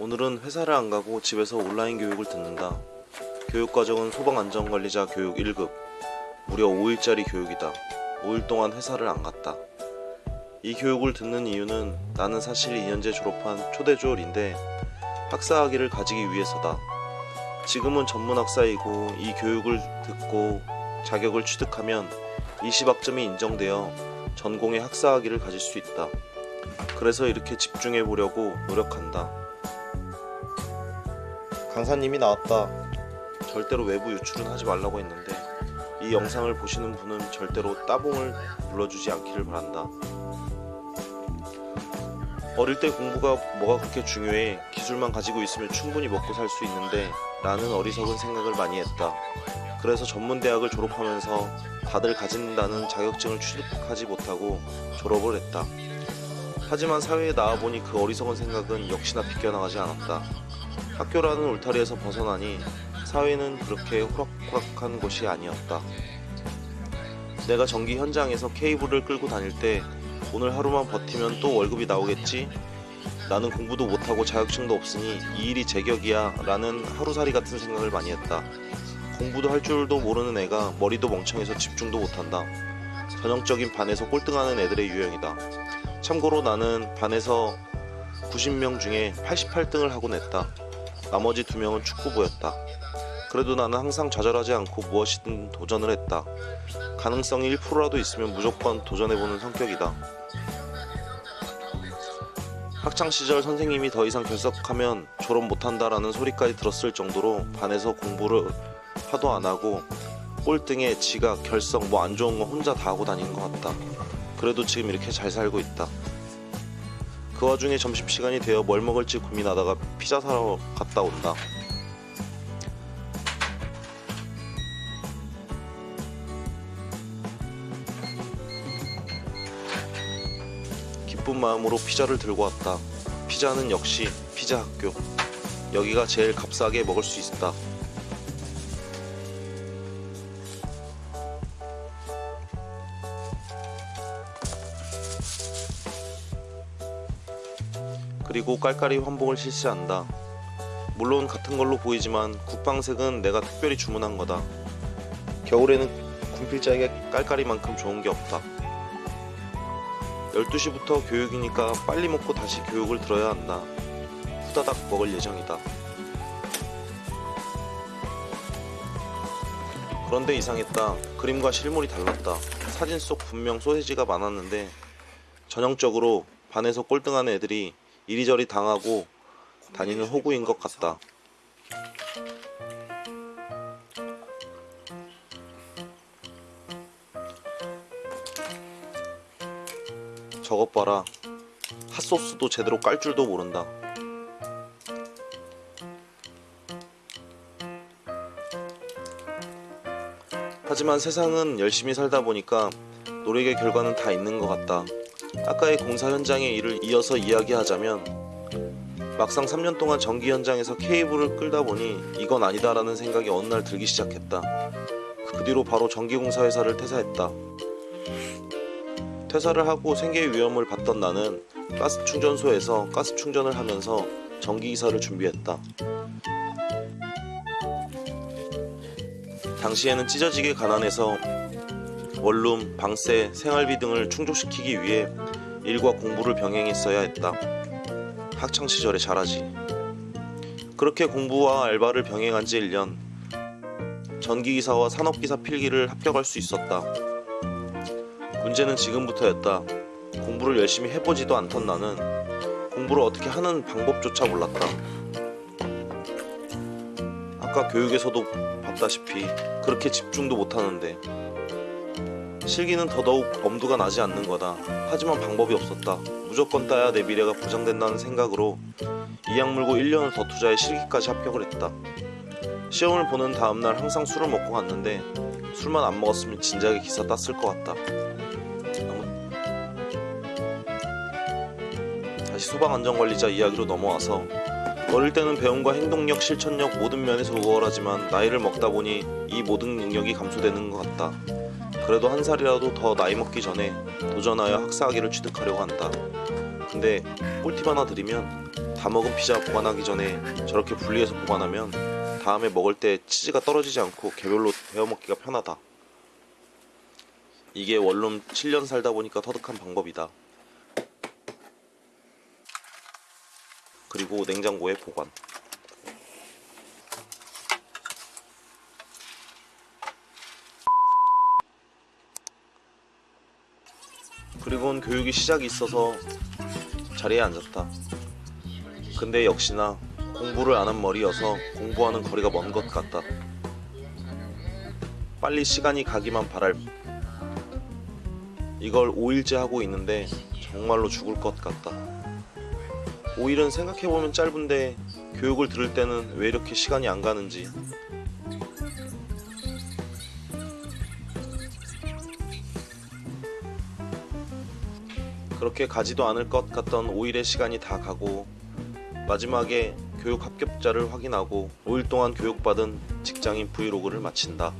오늘은 회사를 안 가고 집에서 온라인 교육을 듣는다. 교육과정은 소방안전관리자 교육 1급. 무려 5일짜리 교육이다. 5일 동안 회사를 안 갔다. 이 교육을 듣는 이유는 나는 사실 2년제 졸업한 초대졸인데 학사학위를 가지기 위해서다. 지금은 전문 학사이고 이 교육을 듣고 자격을 취득하면 20학점이 인정되어 전공의 학사학위를 가질 수 있다. 그래서 이렇게 집중해 보려고 노력한다. 강사님이 나왔다. 절대로 외부 유출은 하지 말라고 했는데 이 영상을 보시는 분은 절대로 따봉을 눌러주지 않기를 바란다. 어릴 때 공부가 뭐가 그렇게 중요해 기술만 가지고 있으면 충분히 먹고 살 수 있는데 라는 어리석은 생각을 많이 했다. 그래서 전문대학을 졸업하면서 다들 가진다는 자격증을 취득하지 못하고 졸업을 했다. 하지만 사회에 나와보니 그 어리석은 생각은 역시나 비껴나가지 않았다. 학교라는 울타리에서 벗어나니 사회는 그렇게 호락호락한 곳이 아니었다. 내가 전기 현장에서 케이블을 끌고 다닐 때 오늘 하루만 버티면 또 월급이 나오겠지? 나는 공부도 못하고 자격증도 없으니 이 일이 제격이야 라는 하루살이 같은 생각을 많이 했다. 공부도 할 줄도 모르는 애가 머리도 멍청해서 집중도 못한다. 전형적인 반에서 꼴등하는 애들의 유형이다. 참고로 나는 반에서 90명 중에 88등을 하고 냈다. 나머지 두 명은 축구부였다. 그래도 나는 항상 좌절하지 않고 무엇이든 도전을 했다. 가능성이 1%라도 있으면 무조건 도전해보는 성격이다. 학창시절 선생님이 더 이상 결석하면 졸업 못한다라는 소리까지 들었을 정도로 반에서 공부를 하도 안 하고 꼴등에 지각, 결석 뭐 안 좋은 거 혼자 다 하고 다니는 것 같다. 그래도 지금 이렇게 잘 살고 있다. 그 와중에 점심시간이 되어 뭘 먹을지 고민하다가 피자 사러 갔다 온다. 기쁜 마음으로 피자를 들고 왔다. 피자는 역시 피자 학교. 여기가 제일 값싸게 먹을 수 있다. 그리고 깔깔이 환복을 실시한다. 물론 같은 걸로 보이지만 국방색은 내가 특별히 주문한 거다. 겨울에는 군필자에게 깔깔이만큼 좋은 게 없다. 12시부터 교육이니까 빨리 먹고 다시 교육을 들어야 한다. 후다닥 먹을 예정이다. 그런데 이상했다. 그림과 실물이 달랐다. 사진 속 분명 소세지가 많았는데 전형적으로 반에서 꼴등하는 애들이 이리저리 당하고 다니는 호구인 것 같다. 저것 봐라. 핫소스도 제대로 깔 줄도 모른다. 하지만 세상은 열심히 살다 보니까 노력의 결과는 다 있는 것 같다. 아까의 공사 현장의 일을 이어서 이야기하자면 막상 3년 동안 전기 현장에서 케이블을 끌다 보니 이건 아니다 라는 생각이 어느 날 들기 시작했다. 그 뒤로 바로 전기공사 회사를 퇴사했다. 퇴사를 하고 생계의 위험을 받던 나는 가스 충전소에서 가스 충전을 하면서 전기기사를 준비했다. 당시에는 찢어지게 가난해서 원룸, 방세, 생활비 등을 충족시키기 위해 일과 공부를 병행했어야 했다. 학창 시절에 잘하지. 그렇게 공부와 알바를 병행한 지 1년. 전기기사와 산업기사 필기를 합격할 수 있었다. 문제는 지금부터였다. 공부를 열심히 해보지도 않던 나는 공부를 어떻게 하는 방법조차 몰랐다. 아까 교육에서도 봤다시피 그렇게 집중도 못하는데 실기는 더더욱 엄두가 나지 않는 거다. 하지만 방법이 없었다. 무조건 따야 내 미래가 보장된다는 생각으로 이악 물고 1년을 더 투자해 실기까지 합격을 했다. 시험을 보는 다음날 항상 술을 먹고 갔는데 술만 안 먹었으면 진작에 기사 땄을 것 같다. 다시 소방안전관리자 이야기로 넘어와서 어릴 때는 배움과 행동력, 실천력 모든 면에서 우월하지만 나이를 먹다 보니 이 모든 능력이 감소되는 것 같다. 그래도 한 살이라도 더 나이 먹기 전에 도전하여 학사학위를 취득하려고 한다. 근데 꿀팁 하나 드리면 다 먹은 피자 보관하기 전에 저렇게 분리해서 보관하면 다음에 먹을 때 치즈가 떨어지지 않고 개별로 데워 먹기가 편하다. 이게 원룸 7년 살다 보니까 터득한 방법이다. 그리고 냉장고에 보관. 그리고는 교육이 시작이 있어서 자리에 앉았다. 근데 역시나 공부를 안 한 머리여서 공부하는 거리가 먼 것 같다. 빨리 시간이 가기만 바랄. 이걸 5일째 하고 있는데 정말로 죽을 것 같다. 5일은 생각해보면 짧은데 교육을 들을 때는 왜 이렇게 시간이 안 가는지. 그렇게 가지도 않을 것 같던 5일의 시간이 다 가고 마지막에 교육 합격자를 확인하고 5일 동안 교육받은 직장인 브이로그를 마친다.